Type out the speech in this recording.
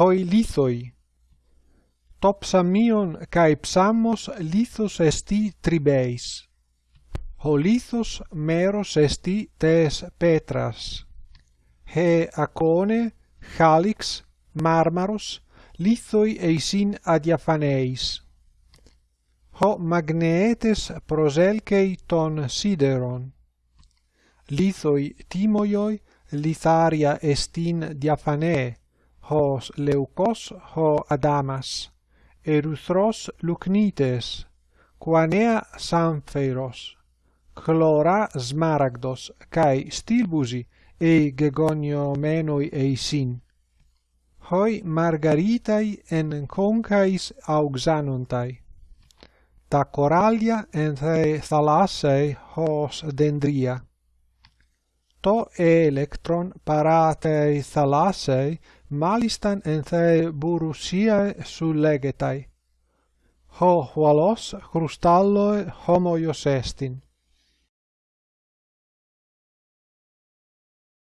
hoi lithoi. Topsamion cae psamos lithos esti tribeis. Ho lithos meros esti tes petras. He acone, chalix, marmaros, lithoi eisin adiaphaneis. Ho magnetes proselcei ton sideron. Lithoi timoioi litharia estin diaphanee, hos leucos ho adamas, erythros lucnites, quanea sampheros, chlora smaragdos, cae stilbusi ei gegoniomenoi eisin. Hoi margaritai en concais auxanuntai. Ta coralia en the thalassae hos dendria to electron paratei thalasei malistan enthei burusiae sullegetai. Ho hualos crustalloi homoios estin.